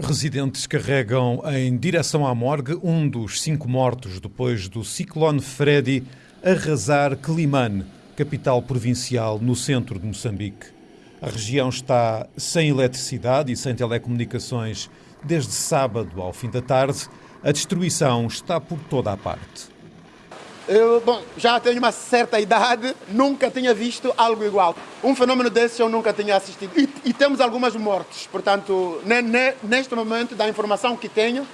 Residentes carregam em direção à morgue um dos cinco mortos depois do ciclone Freddy arrasar Climane, capital provincial no centro de Moçambique. A região está sem eletricidade e sem telecomunicações desde sábado ao fim da tarde. A destruição está por toda a parte. Eu bom, já tenho uma certa idade, nunca tinha visto algo igual. Um fenômeno desse eu nunca tinha assistido. E, e temos algumas mortes, portanto, ne, ne, neste momento, da informação que tenho,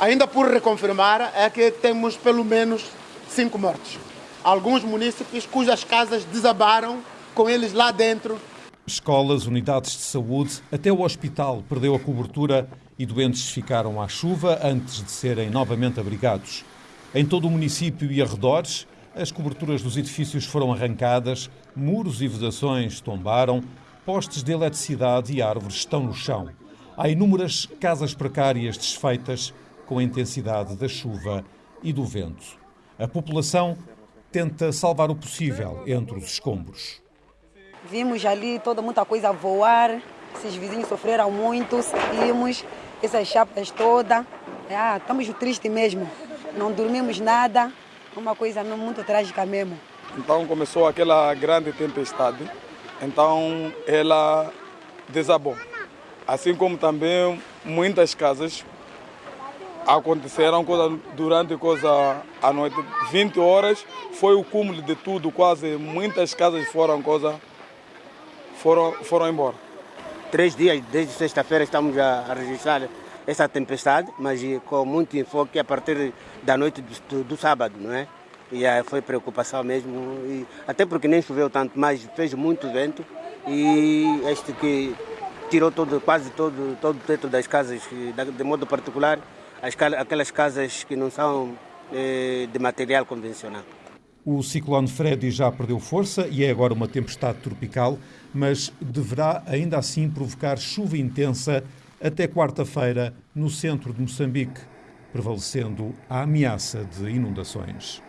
ainda por reconfirmar, é que temos pelo menos cinco mortes. Alguns munícipes cujas casas desabaram, com eles lá dentro. Escolas, unidades de saúde, até o hospital perdeu a cobertura e doentes ficaram à chuva antes de serem novamente abrigados. Em todo o município e arredores, as coberturas dos edifícios foram arrancadas, muros e vedações tombaram, postes de eletricidade e árvores estão no chão. Há inúmeras casas precárias desfeitas com a intensidade da chuva e do vento. A população tenta salvar o possível entre os escombros. Vimos ali toda muita coisa voar, esses vizinhos sofreram muito, vimos essas chapas todas. Ah, estamos tristes mesmo não dormimos nada, uma coisa muito trágica mesmo. Então começou aquela grande tempestade, então ela desabou. Assim como também muitas casas aconteceram coisa, durante coisa a noite, 20 horas, foi o cúmulo de tudo, quase muitas casas foram coisa foram foram embora. Três dias desde sexta-feira estamos a registrar essa tempestade, mas com muito enfoque a partir da noite do, do sábado, não é? E aí foi preocupação mesmo, e, até porque nem choveu tanto, mas fez muito vento e este que tirou todo, quase todo, todo o teto das casas, de modo particular, as, aquelas casas que não são eh, de material convencional. O ciclone Freddy já perdeu força e é agora uma tempestade tropical, mas deverá ainda assim provocar chuva intensa até quarta-feira no centro de Moçambique, prevalecendo a ameaça de inundações.